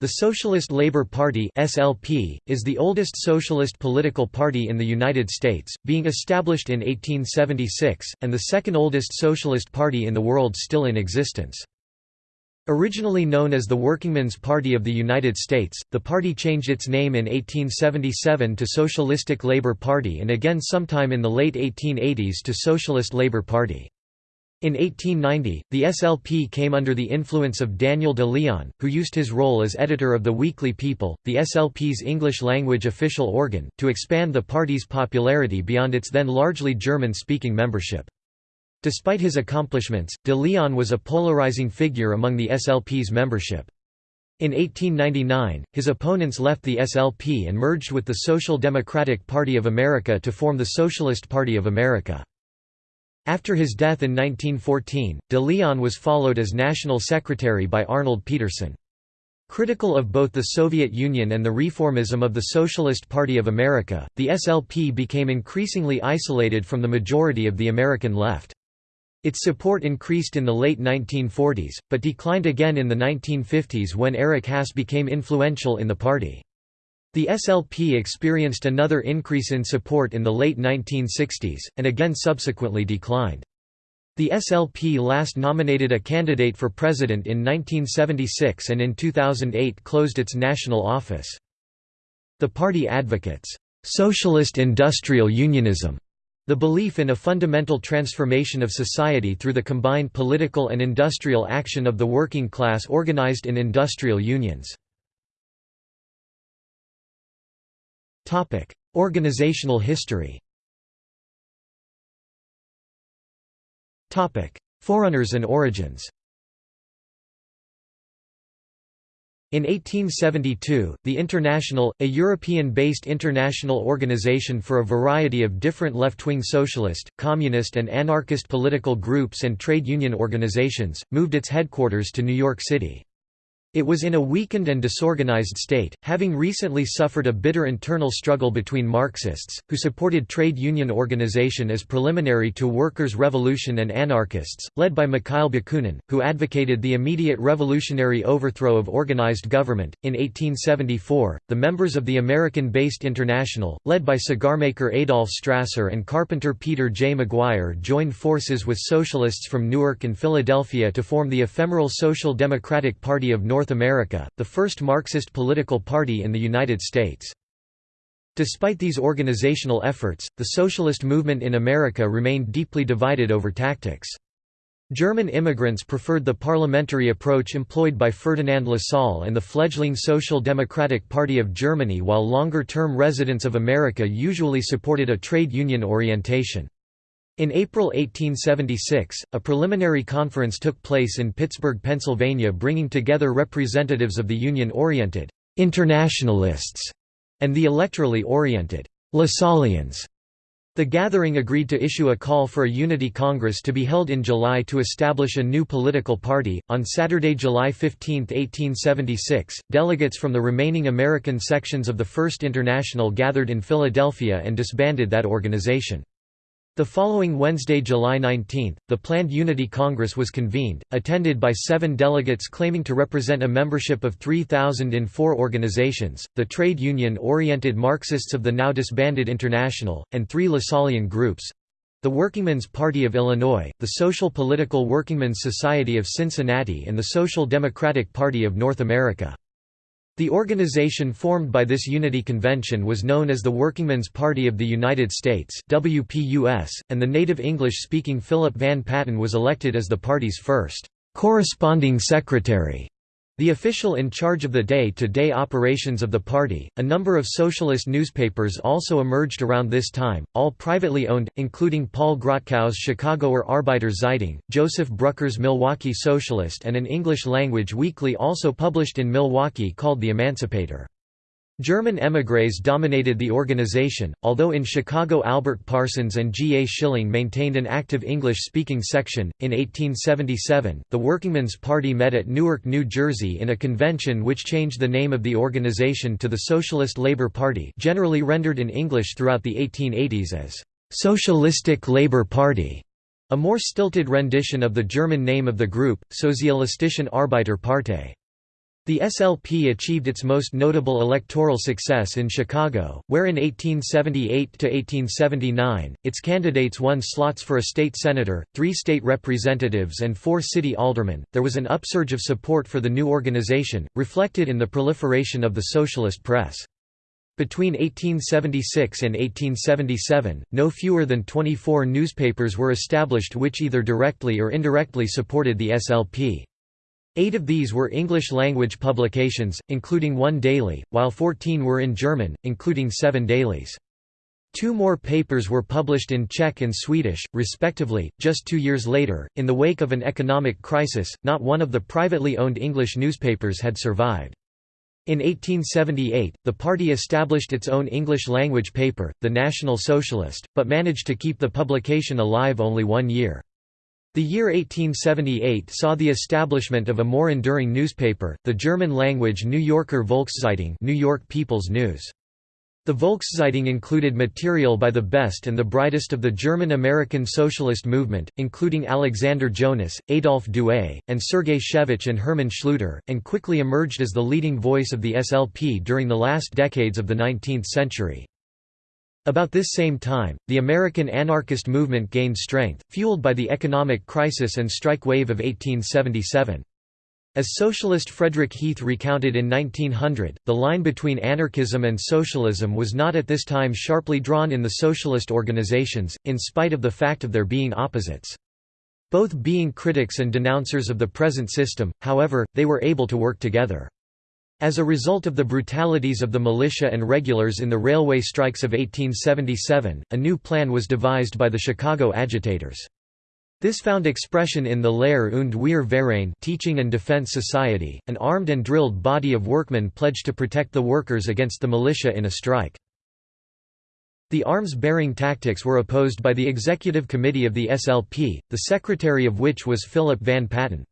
The Socialist Labour Party (SLP) is the oldest socialist political party in the United States, being established in 1876, and the second oldest socialist party in the world still in existence. Originally known as the Workingmen's Party of the United States, the party changed its name in 1877 to Socialistic Labour Party and again sometime in the late 1880s to Socialist Labour Party. In 1890, the SLP came under the influence of Daniel de Leon, who used his role as editor of the Weekly People, the SLP's English-language official organ, to expand the party's popularity beyond its then largely German-speaking membership. Despite his accomplishments, de Leon was a polarizing figure among the SLP's membership. In 1899, his opponents left the SLP and merged with the Social Democratic Party of America to form the Socialist Party of America. After his death in 1914, de Leon was followed as national secretary by Arnold Petersen. Critical of both the Soviet Union and the reformism of the Socialist Party of America, the SLP became increasingly isolated from the majority of the American left. Its support increased in the late 1940s, but declined again in the 1950s when Eric Haas became influential in the party. The SLP experienced another increase in support in the late 1960s, and again subsequently declined. The SLP last nominated a candidate for president in 1976 and in 2008 closed its national office. The party advocates, "...socialist industrial unionism", the belief in a fundamental transformation of society through the combined political and industrial action of the working class organized in industrial unions. Topic: Organizational history. Topic: Forerunners and origins. In 1872, the International, a European-based international organization for a variety of different left-wing socialist, communist and anarchist political groups and trade union organizations, moved its headquarters to New York City. It was in a weakened and disorganized state, having recently suffered a bitter internal struggle between Marxists, who supported trade union organization as preliminary to workers' revolution and anarchists, led by Mikhail Bakunin, who advocated the immediate revolutionary overthrow of organized government. In 1874, the members of the American-based International, led by cigarmaker Adolf Strasser and carpenter Peter J. McGuire joined forces with socialists from Newark and Philadelphia to form the ephemeral Social Democratic Party of North North America, the first Marxist political party in the United States. Despite these organizational efforts, the socialist movement in America remained deeply divided over tactics. German immigrants preferred the parliamentary approach employed by Ferdinand Lassalle and the fledgling Social Democratic Party of Germany while longer-term residents of America usually supported a trade union orientation. In April 1876, a preliminary conference took place in Pittsburgh, Pennsylvania bringing together representatives of the Union-oriented «internationalists» and the electorally oriented «Lassallians». The gathering agreed to issue a call for a unity congress to be held in July to establish a new political party. On Saturday, July 15, 1876, delegates from the remaining American sections of the First International gathered in Philadelphia and disbanded that organization. The following Wednesday, July 19, the planned Unity Congress was convened, attended by seven delegates claiming to represent a membership of 3,000 in four organizations, the trade union-oriented Marxists of the now disbanded International, and three Lassallian groups—the Workingmen's Party of Illinois, the Social Political Workingmen's Society of Cincinnati and the Social Democratic Party of North America. The organization formed by this Unity Convention was known as the Workingmen's Party of the United States WPUS, and the native English-speaking Philip Van Patten was elected as the party's first corresponding secretary. The official in charge of the day-to-day -day operations of the party, a number of socialist newspapers also emerged around this time, all privately owned, including Paul Grottkau's Chicagoer Arbeiter Zeitung, Joseph Brucker's Milwaukee Socialist and an English-language weekly also published in Milwaukee called The Emancipator. German émigrés dominated the organization, although in Chicago Albert Parsons and G. A. Schilling maintained an active English-speaking section. In 1877, the Workingmen's Party met at Newark, New Jersey in a convention which changed the name of the organization to the Socialist Labor Party generally rendered in English throughout the 1880s as «Socialistic Labor Party», a more stilted rendition of the German name of the group, Sozialistischen Arbeiterpartei. The SLP achieved its most notable electoral success in Chicago, where in 1878–1879, its candidates won slots for a state senator, three state representatives and four city aldermen. There was an upsurge of support for the new organization, reflected in the proliferation of the socialist press. Between 1876 and 1877, no fewer than 24 newspapers were established which either directly or indirectly supported the SLP. Eight of these were English-language publications, including one daily, while 14 were in German, including seven dailies. Two more papers were published in Czech and Swedish, respectively, just two years later. In the wake of an economic crisis, not one of the privately owned English newspapers had survived. In 1878, the party established its own English-language paper, the National Socialist, but managed to keep the publication alive only one year. The year 1878 saw the establishment of a more enduring newspaper, the German-language New Yorker Volkszeitung New York People's News. The Volkszeitung included material by the best and the brightest of the German-American socialist movement, including Alexander Jonas, Adolf Douai, and Sergei Shevich and Hermann Schluter, and quickly emerged as the leading voice of the SLP during the last decades of the 19th century. About this same time, the American anarchist movement gained strength, fueled by the economic crisis and strike wave of 1877. As socialist Frederick Heath recounted in 1900, the line between anarchism and socialism was not at this time sharply drawn in the socialist organizations, in spite of the fact of their being opposites. Both being critics and denouncers of the present system, however, they were able to work together. As a result of the brutalities of the militia and regulars in the railway strikes of 1877, a new plan was devised by the Chicago agitators. This found expression in the Lehr und Wehr Verein Teaching and Defense Society, an armed and drilled body of workmen pledged to protect the workers against the militia in a strike. The arms-bearing tactics were opposed by the executive committee of the SLP, the secretary of which was Philip Van Patten.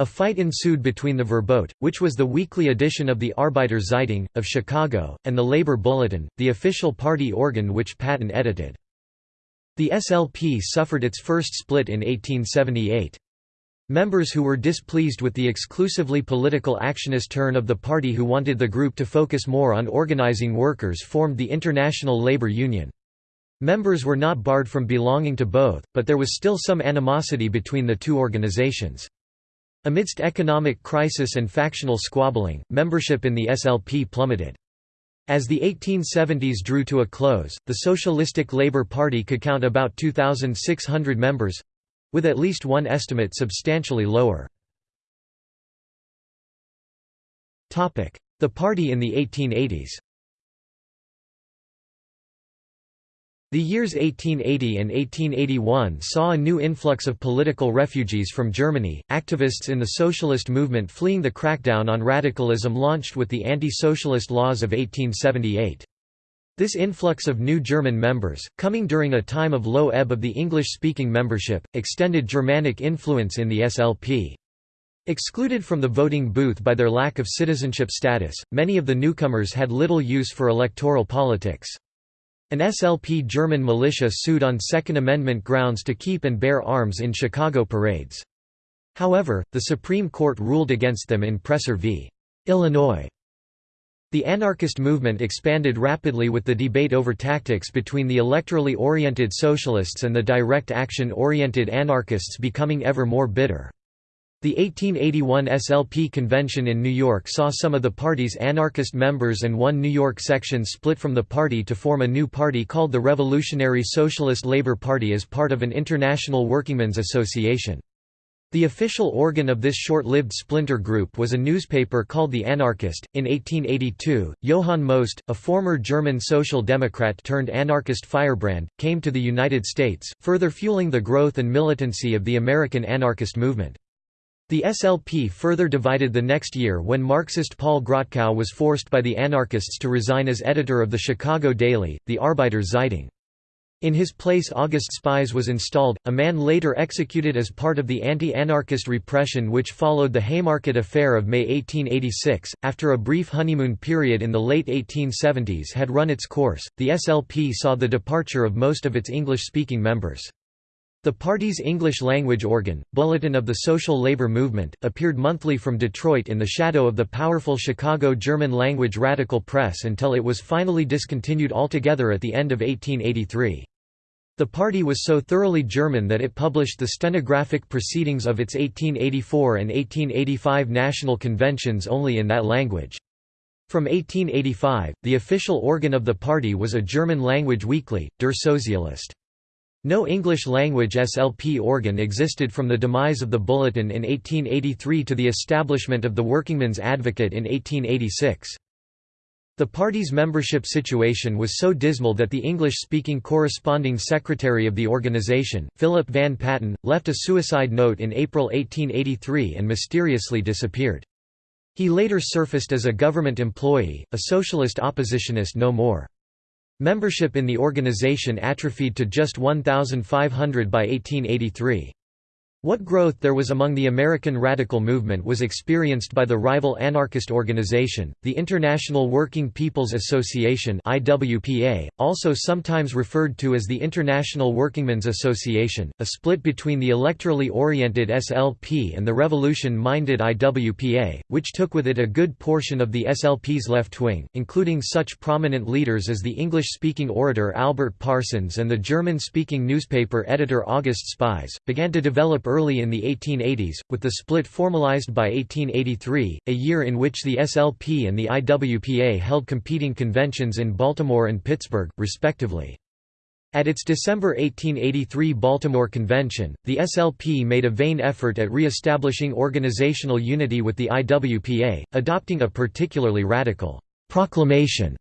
A fight ensued between the Vorbote, which was the weekly edition of the Arbeiter Zeitung, of Chicago, and the Labor Bulletin, the official party organ which Patten edited. The SLP suffered its first split in 1878. Members who were displeased with the exclusively political actionist turn of the party who wanted the group to focus more on organizing workers formed the International Labor Union. Members were not barred from belonging to both, but there was still some animosity between the two organizations. Amidst economic crisis and factional squabbling, membership in the SLP plummeted. As the 1870s drew to a close, the Socialistic Labour Party could count about 2,600 members—with at least one estimate substantially lower. The party in the 1880s The years 1880 and 1881 saw a new influx of political refugees from Germany, activists in the socialist movement fleeing the crackdown on radicalism launched with the anti-socialist laws of 1878. This influx of new German members, coming during a time of low ebb of the English-speaking membership, extended Germanic influence in the SLP. Excluded from the voting booth by their lack of citizenship status, many of the newcomers had little use for electoral politics. An SLP German militia sued on Second Amendment grounds to keep and bear arms in Chicago parades. However, the Supreme Court ruled against them in Presser v. Illinois. The anarchist movement expanded rapidly with the debate over tactics between the electorally oriented socialists and the direct action-oriented anarchists becoming ever more bitter. The 1881 SLP convention in New York saw some of the party's anarchist members and one New York section split from the party to form a new party called the Revolutionary Socialist Labor Party as part of an international workingmen's association. The official organ of this short-lived splinter group was a newspaper called The Anarchist. In 1882, Johann Most, a former German social democrat turned anarchist firebrand, came to the United States, further fueling the growth and militancy of the American anarchist movement. The SLP further divided the next year when Marxist Paul Grottkau was forced by the anarchists to resign as editor of the Chicago Daily, the Arbeiter Zeitung. In his place August Spies was installed, a man later executed as part of the anti-anarchist repression which followed the Haymarket Affair of May 1886. After a brief honeymoon period in the late 1870s had run its course, the SLP saw the departure of most of its English-speaking members. The party's English-language organ, Bulletin of the Social Labor Movement, appeared monthly from Detroit in the shadow of the powerful Chicago German-language radical press until it was finally discontinued altogether at the end of 1883. The party was so thoroughly German that it published the stenographic proceedings of its 1884 and 1885 national conventions only in that language. From 1885, the official organ of the party was a German-language weekly, Der Sozialist. No English-language SLP organ existed from the demise of the Bulletin in 1883 to the establishment of the Workingman's Advocate in 1886. The party's membership situation was so dismal that the English-speaking corresponding secretary of the organization, Philip Van Patten, left a suicide note in April 1883 and mysteriously disappeared. He later surfaced as a government employee, a socialist oppositionist no more. Membership in the organization atrophied to just 1,500 by 1883. What growth there was among the American radical movement was experienced by the rival anarchist organization, the International Working People's Association IWPA, also sometimes referred to as the International Workingmen's Association, a split between the electorally oriented SLP and the revolution-minded IWPA, which took with it a good portion of the SLP's left wing, including such prominent leaders as the English-speaking orator Albert Parsons and the German-speaking newspaper editor August Spies, began to develop early in the 1880s, with the split formalized by 1883, a year in which the SLP and the IWPA held competing conventions in Baltimore and Pittsburgh, respectively. At its December 1883 Baltimore convention, the SLP made a vain effort at re-establishing organizational unity with the IWPA, adopting a particularly radical proclamation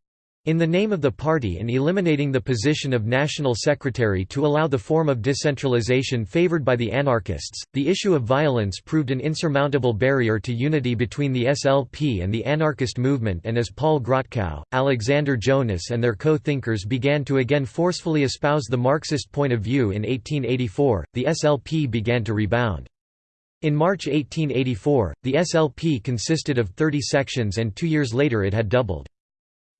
in the name of the party and eliminating the position of national secretary to allow the form of decentralization favored by the anarchists, the issue of violence proved an insurmountable barrier to unity between the SLP and the anarchist movement and as Paul Grottkau, Alexander Jonas and their co-thinkers began to again forcefully espouse the Marxist point of view in 1884, the SLP began to rebound. In March 1884, the SLP consisted of 30 sections and two years later it had doubled.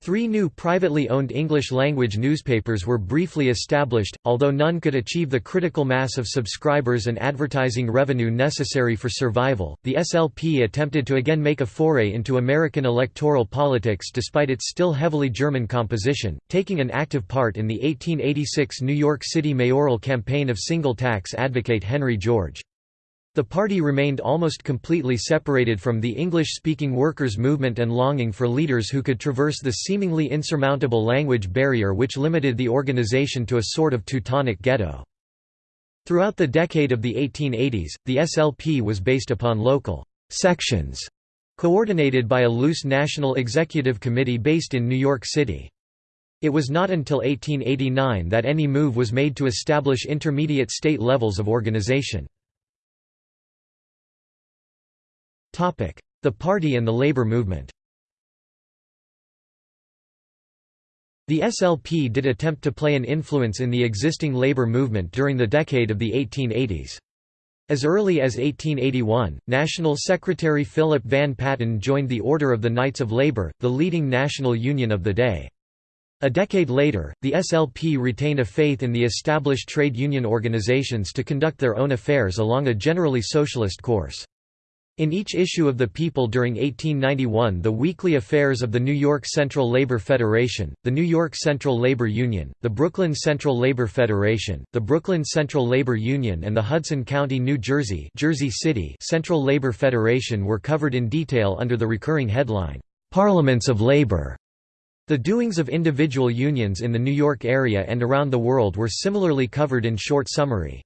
Three new privately owned English-language newspapers were briefly established, although none could achieve the critical mass of subscribers and advertising revenue necessary for survival. The SLP attempted to again make a foray into American electoral politics despite its still heavily German composition, taking an active part in the 1886 New York City mayoral campaign of single tax advocate Henry George. The party remained almost completely separated from the English-speaking workers' movement and longing for leaders who could traverse the seemingly insurmountable language barrier which limited the organization to a sort of Teutonic ghetto. Throughout the decade of the 1880s, the SLP was based upon local sections, coordinated by a loose national executive committee based in New York City. It was not until 1889 that any move was made to establish intermediate state levels of organization. The party and the labor movement The SLP did attempt to play an influence in the existing labor movement during the decade of the 1880s. As early as 1881, National Secretary Philip Van Patten joined the Order of the Knights of Labor, the leading national union of the day. A decade later, the SLP retained a faith in the established trade union organizations to conduct their own affairs along a generally socialist course. In each issue of The People during 1891 the weekly affairs of the New York Central Labor Federation, the New York Central Labor Union, the Brooklyn Central Labor Federation, the Brooklyn Central Labor Union and the Hudson County, New Jersey, Jersey City Central Labor Federation were covered in detail under the recurring headline, "'Parliaments of Labor'". The doings of individual unions in the New York area and around the world were similarly covered in short summary.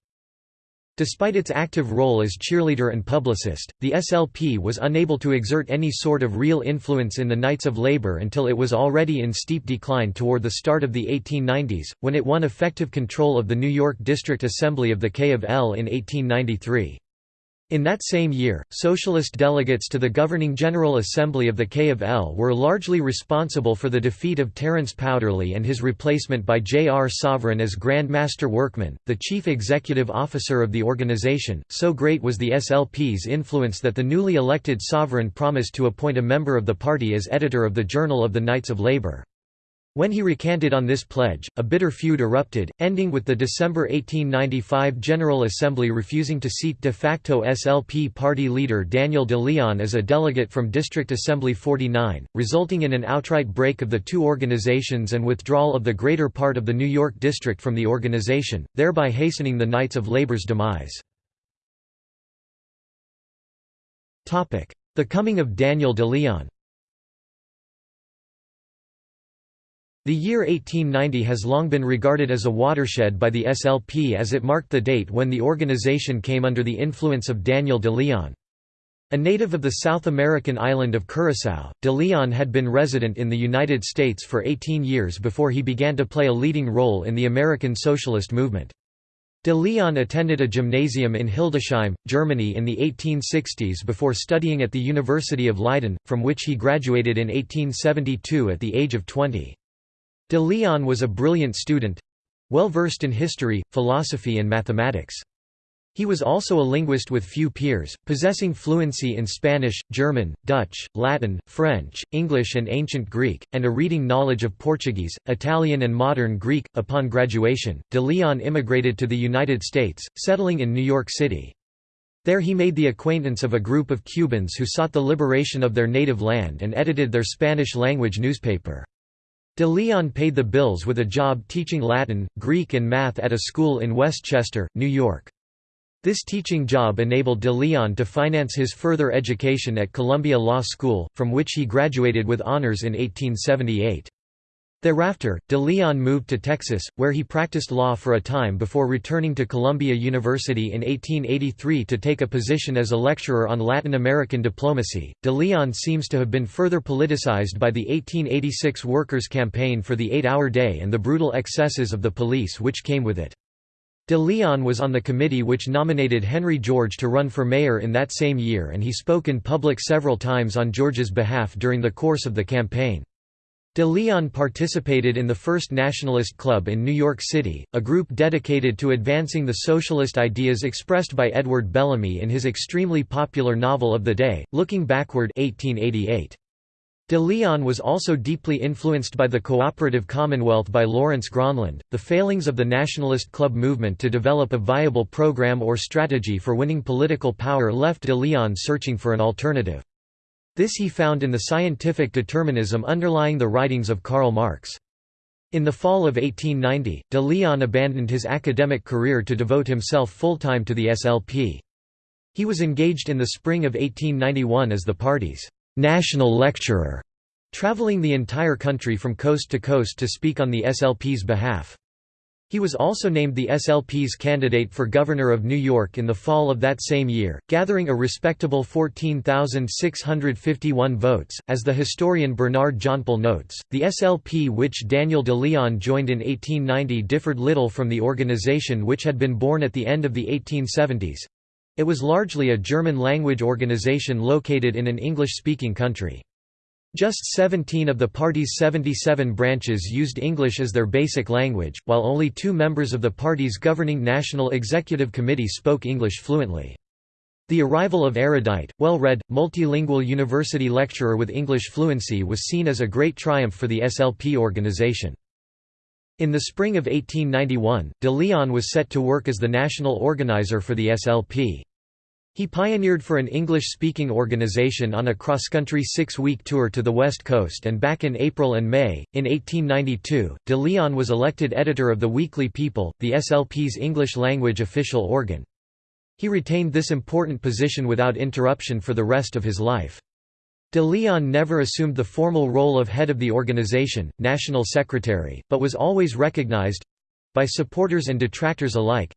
Despite its active role as cheerleader and publicist, the SLP was unable to exert any sort of real influence in the Knights of Labor until it was already in steep decline toward the start of the 1890s, when it won effective control of the New York District Assembly of the K of L in 1893. In that same year, socialist delegates to the governing General Assembly of the K of L were largely responsible for the defeat of Terence Powderly and his replacement by J. R. Sovereign as Grand Master Workman, the chief executive officer of the organization. So great was the SLP's influence that the newly elected Sovereign promised to appoint a member of the party as editor of the Journal of the Knights of Labor. When he recanted on this pledge, a bitter feud erupted, ending with the December 1895 General Assembly refusing to seat de facto SLP party leader Daniel de Leon as a delegate from District Assembly 49, resulting in an outright break of the two organizations and withdrawal of the greater part of the New York district from the organization, thereby hastening the Knights of Labor's demise. The coming of Daniel de Leon The year 1890 has long been regarded as a watershed by the SLP as it marked the date when the organization came under the influence of Daniel de Leon. A native of the South American island of Curaçao, de Leon had been resident in the United States for 18 years before he began to play a leading role in the American socialist movement. De Leon attended a gymnasium in Hildesheim, Germany in the 1860s before studying at the University of Leiden, from which he graduated in 1872 at the age of 20. De Leon was a brilliant student—well versed in history, philosophy and mathematics. He was also a linguist with few peers, possessing fluency in Spanish, German, Dutch, Latin, French, English, and Ancient Greek, and a reading knowledge of Portuguese, Italian, and Modern Greek. Upon graduation, de Leon immigrated to the United States, settling in New York City. There he made the acquaintance of a group of Cubans who sought the liberation of their native land and edited their Spanish-language newspaper. De Leon paid the bills with a job teaching Latin, Greek and math at a school in Westchester, New York. This teaching job enabled de Leon to finance his further education at Columbia Law School, from which he graduated with honors in 1878. Thereafter, de Leon moved to Texas, where he practiced law for a time before returning to Columbia University in 1883 to take a position as a lecturer on Latin American diplomacy. De Leon seems to have been further politicized by the 1886 Workers' Campaign for the Eight-Hour Day and the brutal excesses of the police which came with it. De Leon was on the committee which nominated Henry George to run for mayor in that same year and he spoke in public several times on George's behalf during the course of the campaign. De Leon participated in the First Nationalist Club in New York City, a group dedicated to advancing the socialist ideas expressed by Edward Bellamy in his extremely popular novel of the day, Looking Backward 1888. De Leon was also deeply influenced by the cooperative commonwealth by Lawrence Gronlund. The failings of the Nationalist Club movement to develop a viable program or strategy for winning political power left de Leon searching for an alternative. This he found in the scientific determinism underlying the writings of Karl Marx. In the fall of 1890, de Leon abandoned his academic career to devote himself full-time to the SLP. He was engaged in the spring of 1891 as the party's national lecturer, traveling the entire country from coast to coast to speak on the SLP's behalf. He was also named the SLP's candidate for governor of New York in the fall of that same year, gathering a respectable 14,651 votes. As the historian Bernard Johnpoll notes, the SLP which Daniel de Leon joined in 1890 differed little from the organization which had been born at the end of the 1870s. It was largely a German-language organization located in an English-speaking country. Just 17 of the party's 77 branches used English as their basic language, while only two members of the party's governing National Executive Committee spoke English fluently. The arrival of erudite, well-read, multilingual university lecturer with English fluency was seen as a great triumph for the SLP organization. In the spring of 1891, de Leon was set to work as the national organizer for the SLP. He pioneered for an English-speaking organization on a cross-country six-week tour to the West Coast and back in April and May. In 1892, de Leon was elected editor of the weekly People, the SLP's English-language official organ. He retained this important position without interruption for the rest of his life. De Leon never assumed the formal role of head of the organization, national secretary, but was always recognized—by supporters and detractors alike,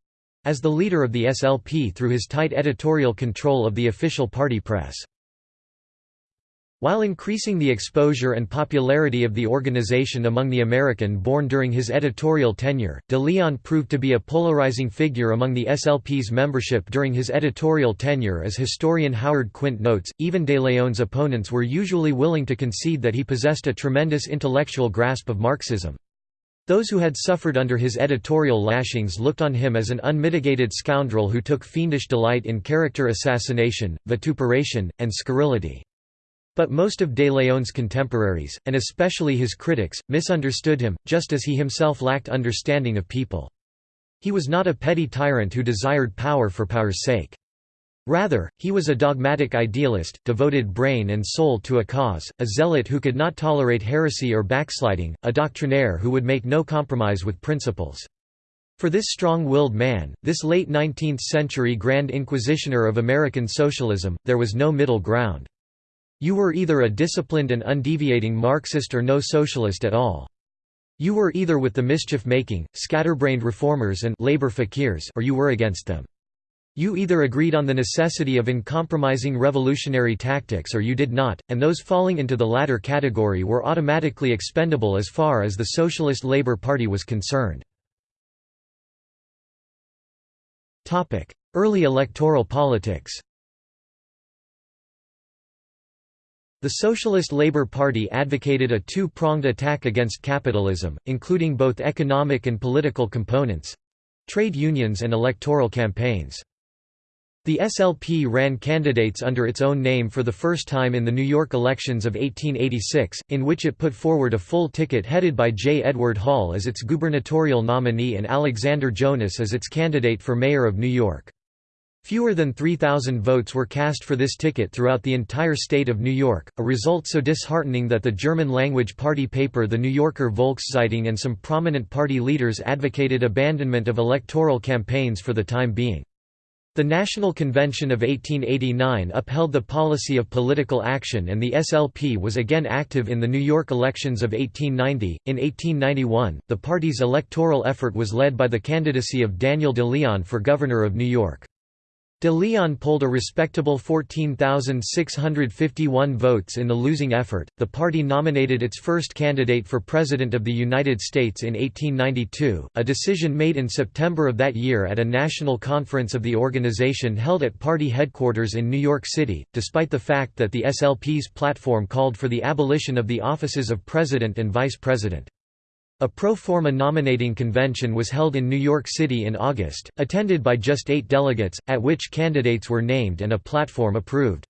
as the leader of the SLP through his tight editorial control of the official party press. While increasing the exposure and popularity of the organization among the American-born during his editorial tenure, de Leon proved to be a polarizing figure among the SLP's membership during his editorial tenure as historian Howard Quint notes, even de Leon's opponents were usually willing to concede that he possessed a tremendous intellectual grasp of Marxism. Those who had suffered under his editorial lashings looked on him as an unmitigated scoundrel who took fiendish delight in character assassination, vituperation, and scurrility. But most of De Leon's contemporaries, and especially his critics, misunderstood him, just as he himself lacked understanding of people. He was not a petty tyrant who desired power for power's sake. Rather, he was a dogmatic idealist, devoted brain and soul to a cause, a zealot who could not tolerate heresy or backsliding, a doctrinaire who would make no compromise with principles. For this strong-willed man, this late 19th-century Grand Inquisitioner of American socialism, there was no middle ground. You were either a disciplined and undeviating Marxist or no socialist at all. You were either with the mischief-making, scatterbrained reformers and labor fakirs or you were against them. You either agreed on the necessity of uncompromising revolutionary tactics or you did not, and those falling into the latter category were automatically expendable as far as the Socialist Labour Party was concerned. Early electoral politics The Socialist Labour Party advocated a two-pronged attack against capitalism, including both economic and political components—trade unions and electoral campaigns. The SLP ran candidates under its own name for the first time in the New York elections of 1886, in which it put forward a full ticket headed by J. Edward Hall as its gubernatorial nominee and Alexander Jonas as its candidate for mayor of New York. Fewer than 3,000 votes were cast for this ticket throughout the entire state of New York, a result so disheartening that the German-language party paper The New Yorker Volkszeitung and some prominent party leaders advocated abandonment of electoral campaigns for the time being. The National Convention of 1889 upheld the policy of political action and the SLP was again active in the New York elections of 1890. In 1891, the party's electoral effort was led by the candidacy of Daniel de Leon for governor of New York. De Leon polled a respectable 14,651 votes in the losing effort. The party nominated its first candidate for President of the United States in 1892, a decision made in September of that year at a national conference of the organization held at party headquarters in New York City, despite the fact that the SLP's platform called for the abolition of the offices of President and Vice President. A pro forma nominating convention was held in New York City in August, attended by just eight delegates, at which candidates were named and a platform approved.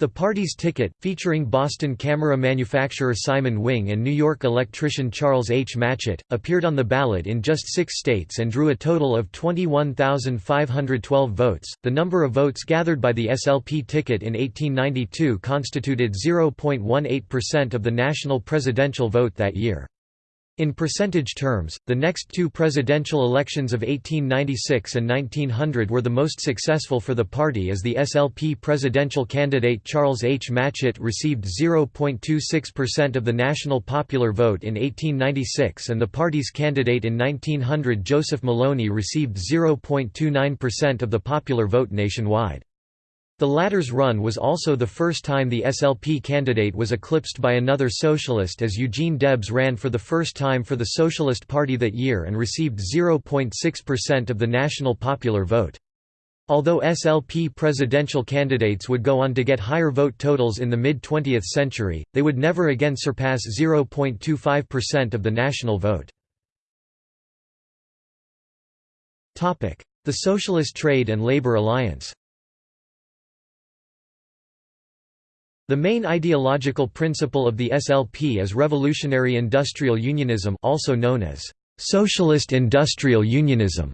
The party's ticket, featuring Boston camera manufacturer Simon Wing and New York electrician Charles H. Matchett, appeared on the ballot in just six states and drew a total of 21,512 votes. The number of votes gathered by the SLP ticket in 1892 constituted 0.18% of the national presidential vote that year. In percentage terms, the next two presidential elections of 1896 and 1900 were the most successful for the party as the SLP presidential candidate Charles H. Matchett received 0.26% of the national popular vote in 1896 and the party's candidate in 1900 Joseph Maloney received 0.29% of the popular vote nationwide. The latter's run was also the first time the SLP candidate was eclipsed by another socialist as Eugene Debs ran for the first time for the Socialist Party that year and received 0.6% of the national popular vote. Although SLP presidential candidates would go on to get higher vote totals in the mid-20th century, they would never again surpass 0.25% of the national vote. The Socialist Trade and Labor Alliance The main ideological principle of the SLP is revolutionary industrial unionism also known as socialist industrial unionism.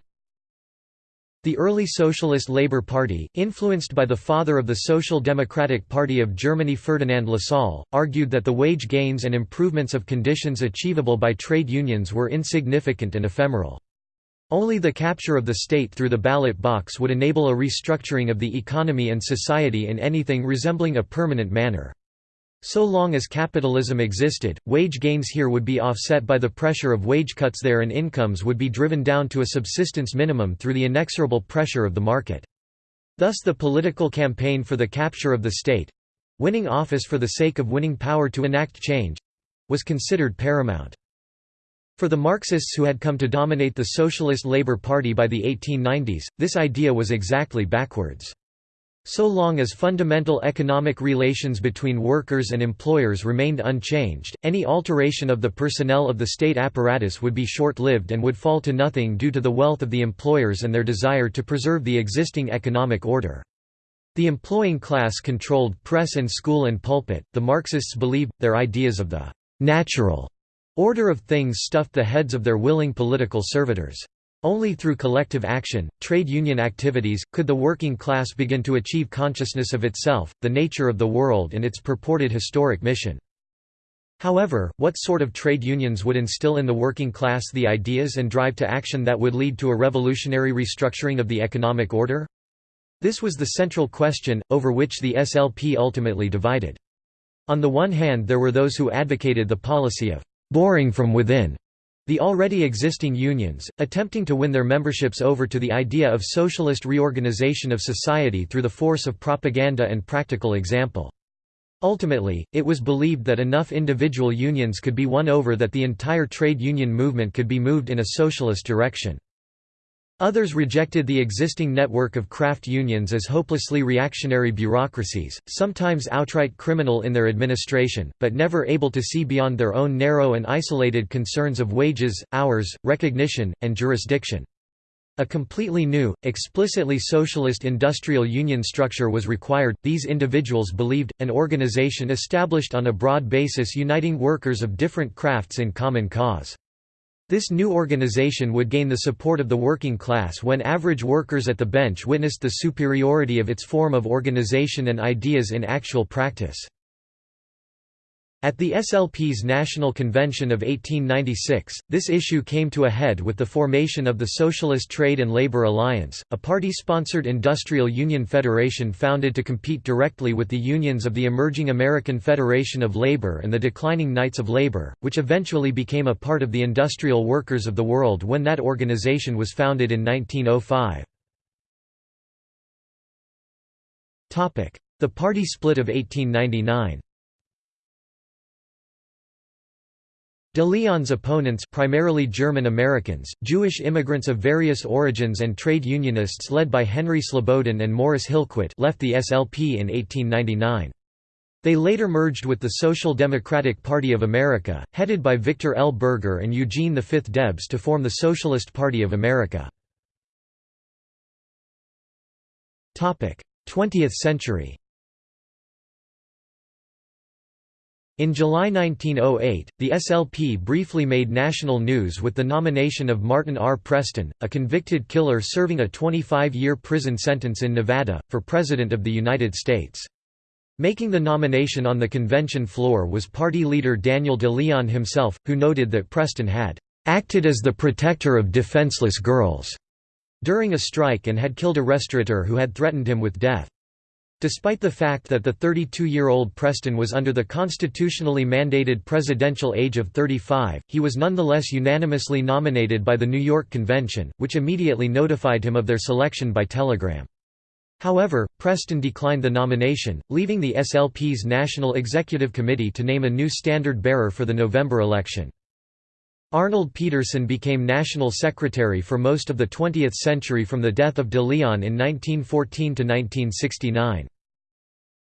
The early Socialist Labour Party, influenced by the father of the Social Democratic Party of Germany Ferdinand Lassalle, argued that the wage gains and improvements of conditions achievable by trade unions were insignificant and ephemeral. Only the capture of the state through the ballot box would enable a restructuring of the economy and society in anything resembling a permanent manner. So long as capitalism existed, wage gains here would be offset by the pressure of wage cuts there and incomes would be driven down to a subsistence minimum through the inexorable pressure of the market. Thus the political campaign for the capture of the state—winning office for the sake of winning power to enact change—was considered paramount. For the Marxists who had come to dominate the Socialist Labour Party by the 1890s, this idea was exactly backwards. So long as fundamental economic relations between workers and employers remained unchanged, any alteration of the personnel of the state apparatus would be short-lived and would fall to nothing due to the wealth of the employers and their desire to preserve the existing economic order. The employing class controlled press and school and pulpit. The Marxists believed their ideas of the natural order of things stuffed the heads of their willing political servitors. Only through collective action, trade union activities, could the working class begin to achieve consciousness of itself, the nature of the world and its purported historic mission. However, what sort of trade unions would instill in the working class the ideas and drive to action that would lead to a revolutionary restructuring of the economic order? This was the central question, over which the SLP ultimately divided. On the one hand there were those who advocated the policy of «boring from within» the already existing unions, attempting to win their memberships over to the idea of socialist reorganization of society through the force of propaganda and practical example. Ultimately, it was believed that enough individual unions could be won over that the entire trade union movement could be moved in a socialist direction. Others rejected the existing network of craft unions as hopelessly reactionary bureaucracies, sometimes outright criminal in their administration, but never able to see beyond their own narrow and isolated concerns of wages, hours, recognition, and jurisdiction. A completely new, explicitly socialist industrial union structure was required. These individuals believed, an organization established on a broad basis uniting workers of different crafts in common cause. This new organization would gain the support of the working class when average workers at the bench witnessed the superiority of its form of organization and ideas in actual practice. At the SLP's National Convention of 1896, this issue came to a head with the formation of the Socialist Trade and Labor Alliance, a party-sponsored industrial union federation founded to compete directly with the unions of the emerging American Federation of Labor and the declining Knights of Labor, which eventually became a part of the Industrial Workers of the World when that organization was founded in 1905. The party split of 1899 De Leon's opponents primarily German Americans, Jewish immigrants of various origins and trade unionists led by Henry Slobodin and Morris Hillquit left the SLP in 1899. They later merged with the Social Democratic Party of America, headed by Victor L. Berger and Eugene V. Debs to form the Socialist Party of America. 20th century In July 1908, the SLP briefly made national news with the nomination of Martin R. Preston, a convicted killer serving a 25-year prison sentence in Nevada, for President of the United States. Making the nomination on the convention floor was party leader Daniel de Leon himself, who noted that Preston had "...acted as the protector of defenseless girls." during a strike and had killed a restaurateur who had threatened him with death. Despite the fact that the 32-year-old Preston was under the constitutionally mandated presidential age of 35, he was nonetheless unanimously nominated by the New York Convention, which immediately notified him of their selection by telegram. However, Preston declined the nomination, leaving the SLP's National Executive Committee to name a new standard-bearer for the November election. Arnold Petersen became national secretary for most of the 20th century from the death of de Leon in 1914 to 1969.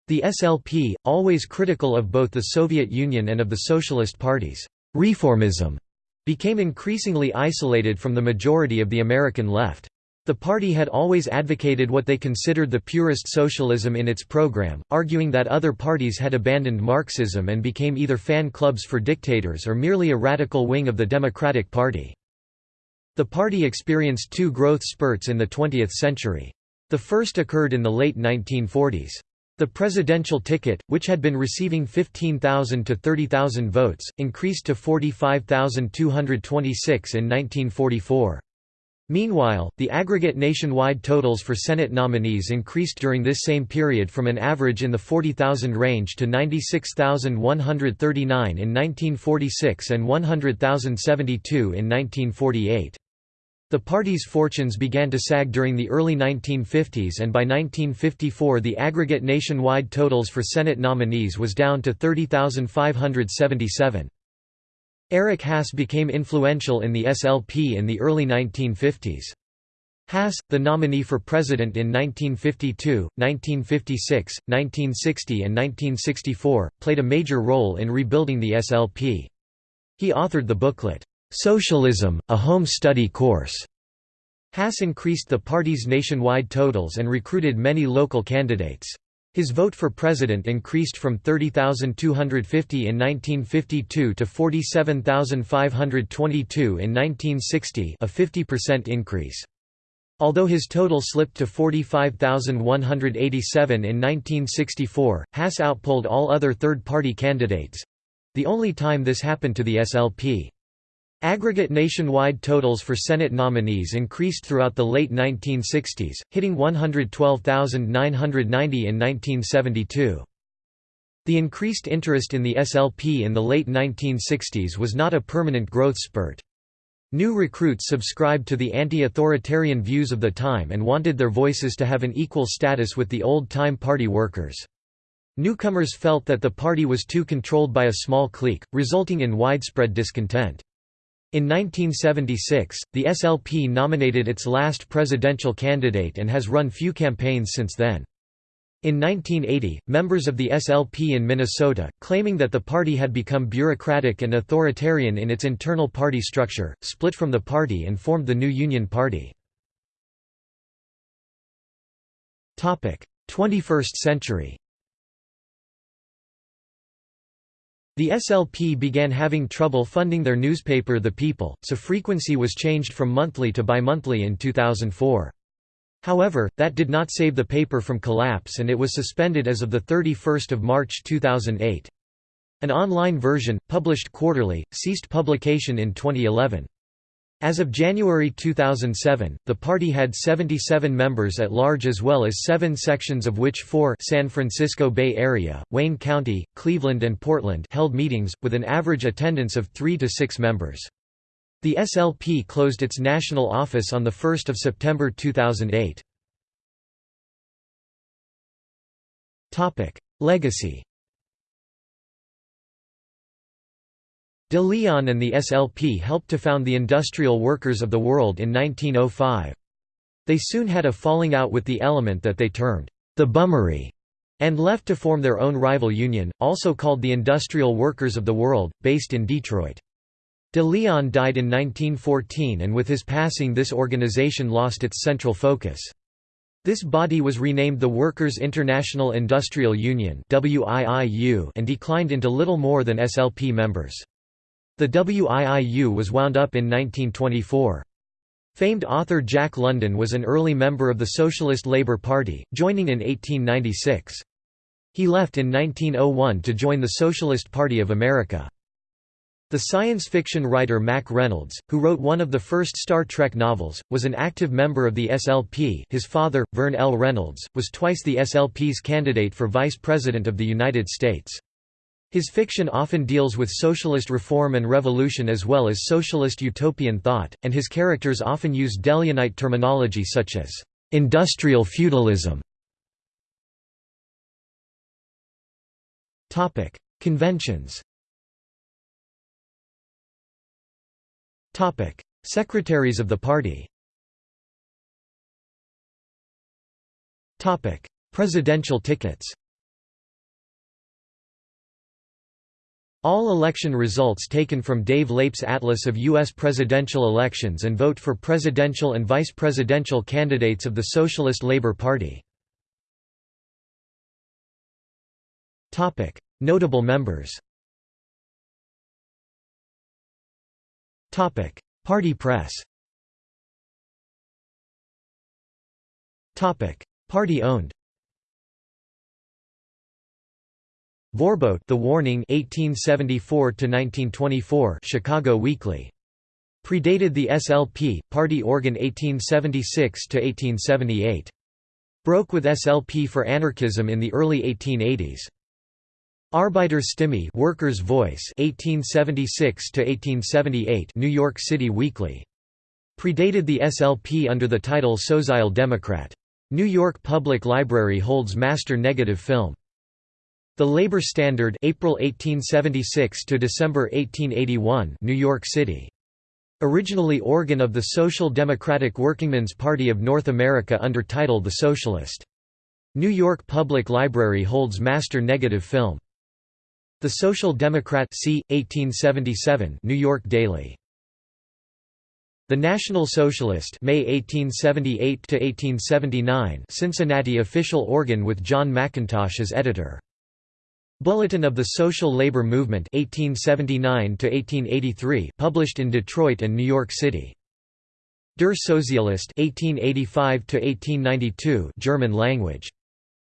The SLP, always critical of both the Soviet Union and of the socialist parties, reformism became increasingly isolated from the majority of the American left. The party had always advocated what they considered the purest socialism in its program, arguing that other parties had abandoned Marxism and became either fan clubs for dictators or merely a radical wing of the Democratic Party. The party experienced two growth spurts in the 20th century. The first occurred in the late 1940s. The presidential ticket, which had been receiving 15,000 to 30,000 votes, increased to 45,226 in 1944. Meanwhile, the aggregate nationwide totals for Senate nominees increased during this same period from an average in the 40,000 range to 96,139 in 1946 and 100,072 in 1948. The party's fortunes began to sag during the early 1950s and by 1954 the aggregate nationwide totals for Senate nominees was down to 30,577. Eric Haas became influential in the SLP in the early 1950s. Haas, the nominee for president in 1952, 1956, 1960 and 1964, played a major role in rebuilding the SLP. He authored the booklet, "'Socialism, a Home Study Course' Haas increased the party's nationwide totals and recruited many local candidates. His vote for president increased from 30,250 in 1952 to 47,522 in 1960 a 50% increase. Although his total slipped to 45,187 in 1964, Haas outpolled all other third-party candidates—the only time this happened to the SLP. Aggregate nationwide totals for Senate nominees increased throughout the late 1960s, hitting 112,990 in 1972. The increased interest in the SLP in the late 1960s was not a permanent growth spurt. New recruits subscribed to the anti-authoritarian views of the time and wanted their voices to have an equal status with the old-time party workers. Newcomers felt that the party was too controlled by a small clique, resulting in widespread discontent. In 1976, the SLP nominated its last presidential candidate and has run few campaigns since then. In 1980, members of the SLP in Minnesota, claiming that the party had become bureaucratic and authoritarian in its internal party structure, split from the party and formed the new Union Party. 21st century The SLP began having trouble funding their newspaper The People, so frequency was changed from monthly to bimonthly in 2004. However, that did not save the paper from collapse and it was suspended as of 31 March 2008. An online version, published quarterly, ceased publication in 2011. As of January 2007, the party had 77 members at large as well as seven sections of which four San Francisco Bay Area, Wayne County, Cleveland and Portland held meetings, with an average attendance of three to six members. The SLP closed its national office on 1 September 2008. Legacy De Leon and the SLP helped to found the Industrial Workers of the World in 1905. They soon had a falling out with the element that they termed the Bummery, and left to form their own rival union, also called the Industrial Workers of the World, based in Detroit. De Leon died in 1914 and with his passing this organization lost its central focus. This body was renamed the Workers' International Industrial Union and declined into little more than SLP members. The WIIU was wound up in 1924. Famed author Jack London was an early member of the Socialist Labour Party, joining in 1896. He left in 1901 to join the Socialist Party of America. The science fiction writer Mack Reynolds, who wrote one of the first Star Trek novels, was an active member of the SLP his father, Verne L. Reynolds, was twice the SLP's candidate for Vice President of the United States. His fiction often deals with socialist reform and revolution as well as socialist utopian thought, and his characters often use De Leonite terminology such as industrial feudalism. Topic: Conventions. Topic: Secretaries of the party. Topic: Presidential tickets. All election results taken from Dave Leip's Atlas of U.S. presidential elections and vote for presidential and vice presidential candidates of the Socialist Labour Party. Notable members Party press Party owned Vorbote The Warning 1874 to 1924 Chicago Weekly. Predated the SLP party organ 1876 to 1878 broke with SLP for anarchism in the early 1880s Arbeiterstimme Workers Voice 1876 to 1878 New York City Weekly. Predated the SLP under the title Sozile Democrat New York Public Library holds master negative film the Labor Standard April 1876 to December 1881 New York City Originally organ of the Social Democratic Workingmen's Party of North America under title The Socialist. New York Public Library holds master negative film. The Social Democrat c. 1877 New York Daily. The National Socialist May 1878 to 1879 Cincinnati official organ with John McIntosh as editor. Bulletin of the Social Labor Movement 1879 to 1883 published in Detroit and New York City. Der Sozialist 1885 to 1892 German language.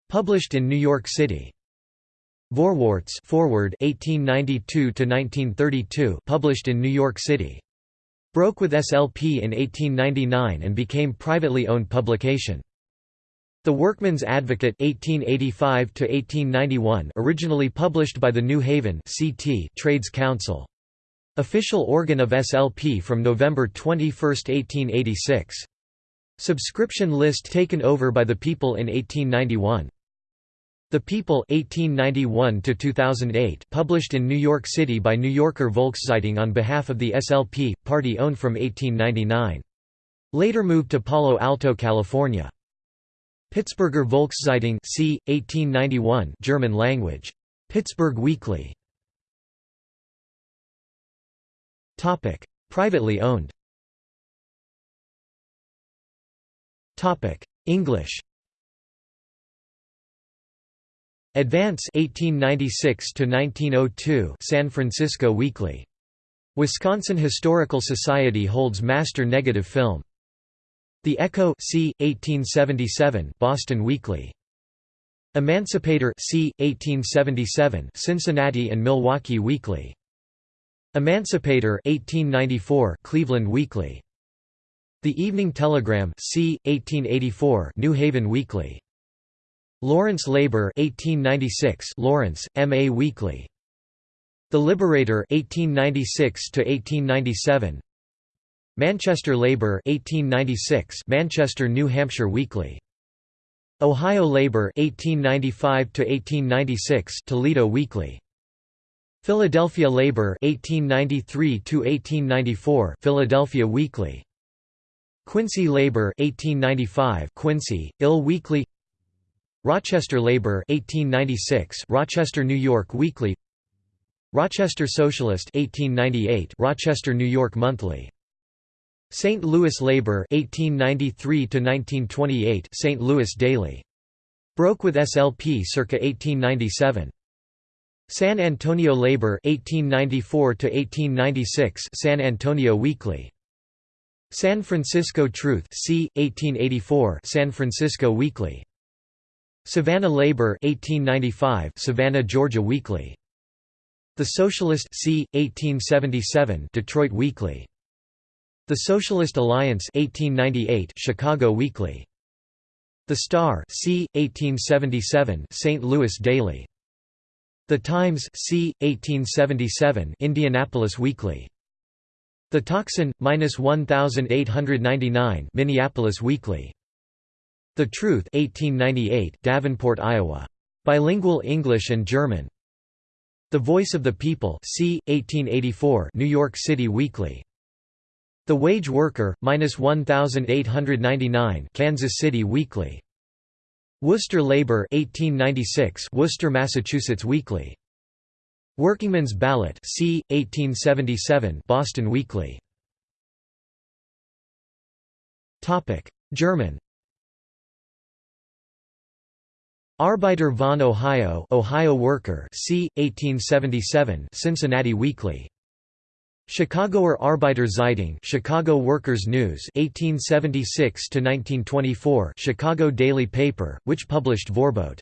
Published in New York City. Vorwärts Forward 1892 to 1932 published in New York City broke with SLP in 1899 and became privately owned publication. The Workman's Advocate 1885 1891 originally published by the New Haven CT Trades Council. Official organ of SLP from November 21, 1886. Subscription list taken over by the People in 1891. The People 1891 2008 published in New York City by New Yorker Volkszeitung on behalf of the SLP, party owned from 1899. Later moved to Palo Alto, California. Pittsburgher Volkszeitung c. 1891 German language. Pittsburgh Weekly. Topic: Privately owned Topic: English Advance 1896 to 1902 San Francisco Weekly. Wisconsin Historical Society holds master negative film. The Echo c. 1877 Boston Weekly. Emancipator c. 1877 Cincinnati and Milwaukee Weekly. Emancipator 1894 Cleveland Weekly. The Evening Telegram c. 1884 New Haven Weekly. Lawrence Labor 1896 Lawrence, M.A. Weekly. The Liberator 1896 to 1897 Manchester Labor 1896 Manchester New Hampshire Weekly. Ohio Labor 1895 to 1896 Toledo Weekly. Philadelphia Labor 1893 to 1894 Philadelphia Weekly. Quincy Labor 1895 Quincy Ill Weekly. Rochester Labor 1896 Rochester New York Weekly. Rochester Socialist 1898 Rochester New York Monthly St. Louis Labor 1893 to 1928 St. Louis Daily broke with SLP circa 1897 San Antonio Labor 1894 to 1896 San Antonio Weekly San Francisco Truth c 1884 San Francisco Weekly Savannah Labor 1895 Savannah Georgia Weekly The Socialist c 1877 Detroit Weekly The Socialist Alliance 1898 Chicago Weekly The Star c 1877 St. Louis Daily The Times c 1877 Indianapolis Weekly The Toxin minus 1899 Minneapolis Weekly the Truth 1898 Davenport, Iowa. Bilingual English and German. The Voice of the People c. 1884 New York City Weekly. The Wage Worker, minus 1899 Kansas City Weekly. Worcester Labor 1896 Worcester, Massachusetts Weekly. Workingman's Ballot c. 1877 Boston Weekly. Topic: German Arbeiter von Ohio, Ohio Worker, c. 1877, Cincinnati Weekly. Chicagoer Arbeiter Zeitung, Chicago Workers News, 1876 to 1924, Chicago Daily Paper, which published Vorbote.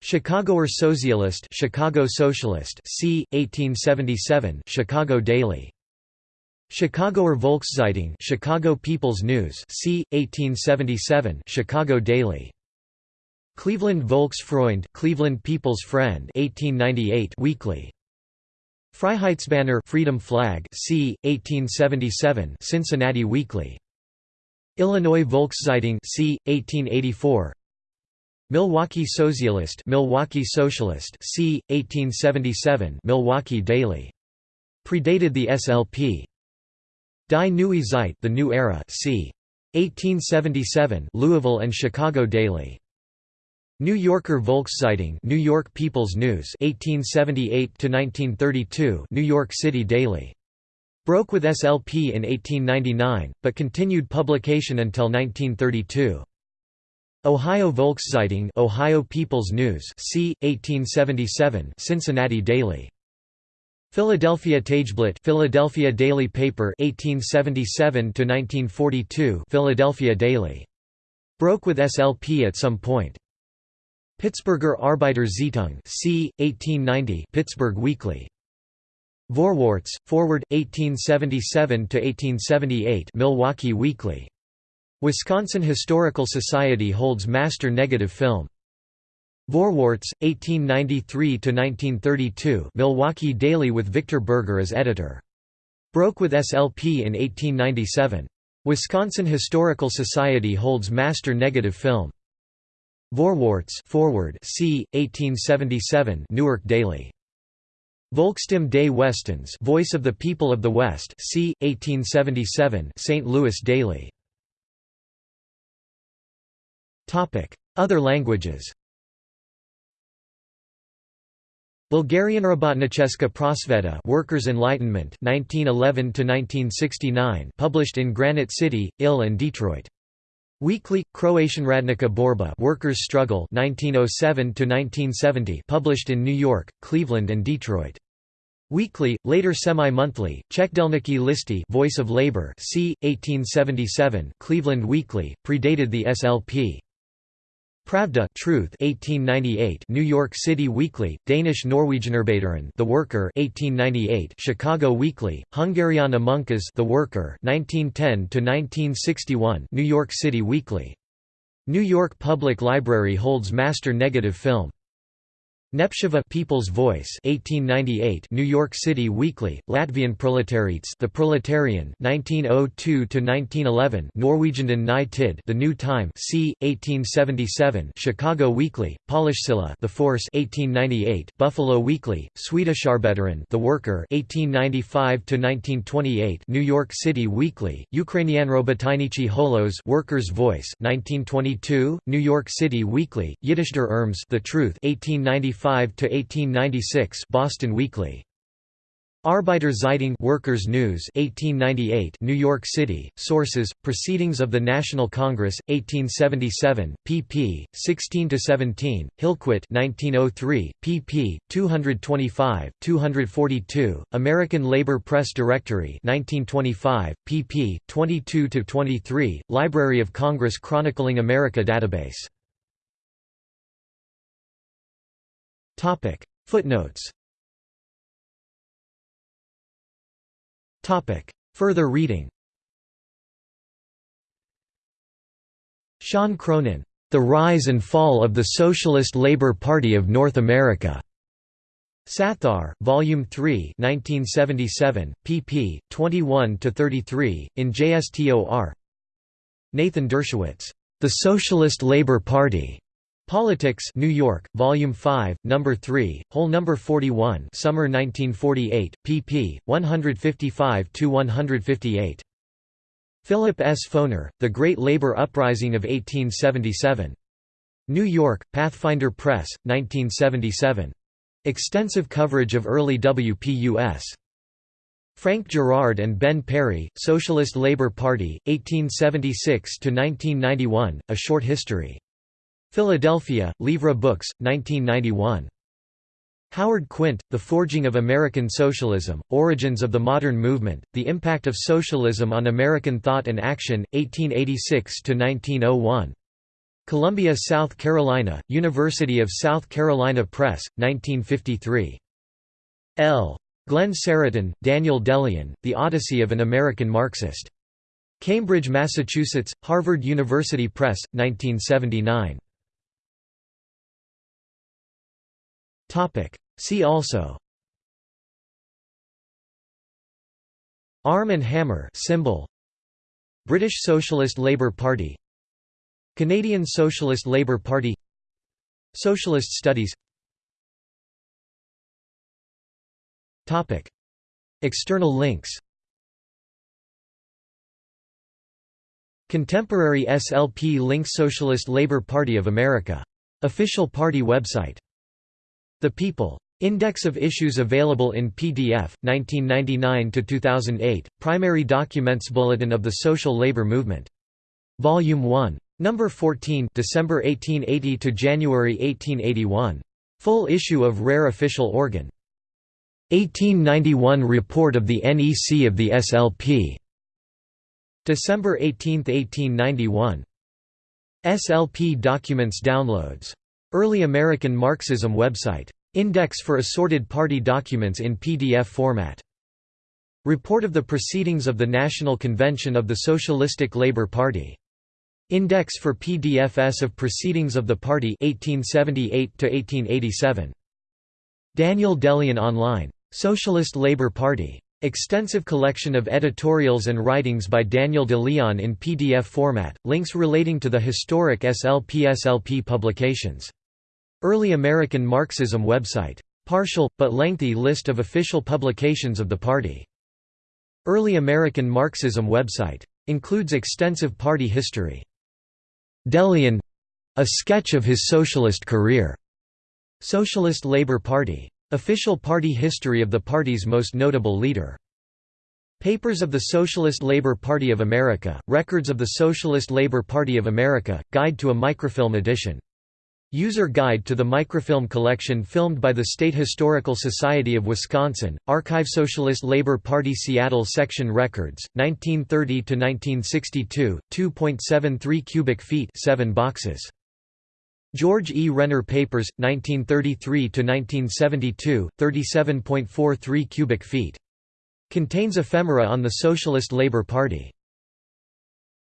Chicagoer Sozialist, Chicago Socialist, c. 1877, Chicago Daily. Chicagoer Volkszeitung, Chicago People's News, c. 1877, Chicago Daily. Cleveland Volksfreund, Cleveland People's Friend 1898 weekly. Freiheitsbanner Freedom Flag c. 1877 Cincinnati Weekly. Illinois Volkszeitung c. 1884 Milwaukee Socialist Milwaukee Socialist c. 1877 Milwaukee Daily. Predated the SLP. Die Neue Zeit The New Era c. 1877 Louisville and Chicago Daily. New Yorker Volkszeitung New York People's News 1878 to 1932 New York City Daily Broke with SLP in 1899, but continued publication until 1932. Ohio Volkszeitung Ohio People's News c. 1877 Cincinnati Daily. Philadelphia Tageblatt Philadelphia Daily Paper 1877 to 1942 Philadelphia Daily. Broke with SLP at some point. Pittsburgher Arbeiter Zeitung c. 1890 Pittsburgh Weekly. Vorwärts, Forward, 1877–1878 Milwaukee Weekly. Wisconsin Historical Society holds master negative film. Vorwärts, 1893–1932 Milwaukee Daily with Victor Berger as editor. Broke with SLP in 1897. Wisconsin Historical Society holds master negative film. Vorwärts forward c. 1877 Newark Daily. Volksstimme des Westens Voice of the People of the West c. 1877 St. Louis Daily. Other languages Bulgarian Robotnicheska Prosveta Workers' Enlightenment 1911 1969 published in Granite City, Ill and Detroit. Weekly Croatian Radnica Borba Workers' Struggle 1907 1970 published in New York, Cleveland and Detroit. Weekly, later semi-monthly, Czechdelniki Listy Voice of Labor c. 1877 Cleveland Weekly, predated the SLP. Pravda Truth 1898 New York City Weekly, Danish Norwegianarbeteren The Worker 1898 Chicago Weekly, Hungariana Munkas The Worker 1910 to 1961 New York City Weekly. New York Public Library holds master negative film. Népszava People's Voice 1898 New York City Weekly Latvian Proletariats The Proletarian 1902 to 1911 Norwegian Ny Tid The New Time c 1877 Chicago Weekly Polishsilla The Force 1898 Buffalo Weekly Swedish Swedisharbetaren The Worker 1895 to 1928 New York City Weekly Ukrainian Ukrainianrobotynichi Holos Workers Voice 1922 New York City Weekly Yiddish der Emes The Truth 1895 1896 Boston Weekly. Arbeiter Zeitung Workers News 1898 New York City Sources Proceedings of the National Congress 1877 pp 16 to 17 Hillquit 1903 pp 225 242 American Labor Press Directory 1925 pp 22 to 23 Library of Congress Chronicling America database Topic Footnotes Topic Further reading Sean Cronin, The Rise and Fall of the Socialist Labour Party of North America. Saothar, Volume 3, 1977, pp. 21 to 33, in JSTOR. Nathan Dershowitz, The Socialist Labour Party. Politics, New York, Volume 5, Number 3, Whole Number 41, Summer 1948, pp. 155 to 158. Philip S. Foner, The Great Labor Uprising of 1877. New York, Pathfinder Press, 1977. Extensive coverage of early WPUS. Frank Girard and Ben Perry, Socialist Labor Party, 1876–1991, A Short History. Philadelphia, Livra Books, 1991. Howard Quint, The Forging of American Socialism, Origins of the Modern Movement, The Impact of Socialism on American Thought and Action, 1886–1901. Columbia, South Carolina, University of South Carolina Press, 1953. L. Glenn Seretan, Daniel De Leon, The Odyssey of an American Marxist. Cambridge, Massachusetts, Harvard University Press, 1979. Topic. See also. Arm and Hammer symbol. British Socialist Labour Party. Canadian Socialist Labour Party. Socialist Studies. Topic. External links. Contemporary SLP links Socialist Labour Party of America. Official party website the People Index of issues available in PDF, 1999–2008, Primary Documents Bulletin of the Social Labor Movement. Volume 1. Number 14 December 1880 to January 1881. Full issue of Rare Official Organ. 1891 Report of the NEC of the SLP. December 18, 1891. SLP Documents Downloads. Early American Marxism website. Index for assorted party documents in PDF format. Report of the Proceedings of the National Convention of the Socialistic Labour Party. Index for PDFs of Proceedings of the Party 1878 1887. Daniel De Leon Online. Socialist Labour Party. Extensive collection of editorials and writings by Daniel de Leon in PDF format, links relating to the historic SLP-SLP publications. Early American Marxism website. Partial, but lengthy list of official publications of the party. Early American Marxism website. Includes extensive party history. De Leon a sketch of his socialist career. Socialist Labour Party. Official party history of the party's most notable leader. Papers of the Socialist Labour Party of America, Records of the Socialist Labour Party of America, Guide to a Microfilm Edition User Guide to the Microfilm Collection filmed by the State Historical Society of Wisconsin, Archive Socialist Labor Party Seattle Section Records, 1930–1962, 2.73 cubic feet 7 boxes. George E. Renner Papers, 1933–1972, 37.43 cubic feet. Contains ephemera on the Socialist Labor Party.